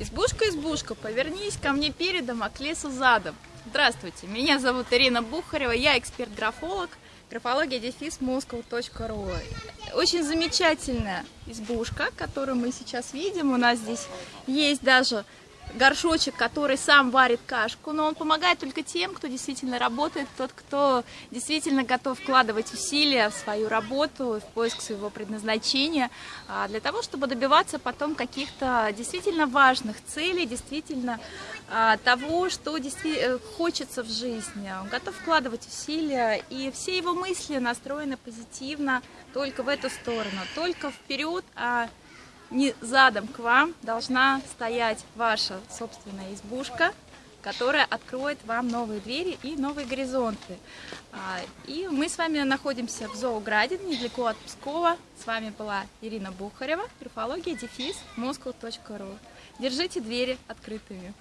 Избушка, избушка, повернись ко мне передом, а к лесу задом. Здравствуйте, меня зовут Ирина Бухарева, я эксперт-графолог, графология дефис moscow.ru. Очень замечательная избушка, которую мы сейчас видим. У нас здесь есть даже горшочек, который сам варит кашку, но он помогает только тем, кто действительно работает, тот, кто действительно готов вкладывать усилия в свою работу, в поиск своего предназначения, а, для того, чтобы добиваться потом каких-то действительно важных целей, действительно а, того, что э, хочется в жизни. Он готов вкладывать усилия, и все его мысли настроены позитивно только в эту сторону, только вперед, а не задом к вам должна стоять ваша собственная избушка, которая откроет вам новые двери и новые горизонты. А, и мы с вами находимся в Зоограде, недалеко от Пскова. С вами была Ирина Бухарева, графология, дефис, moscow.ru. Держите двери открытыми.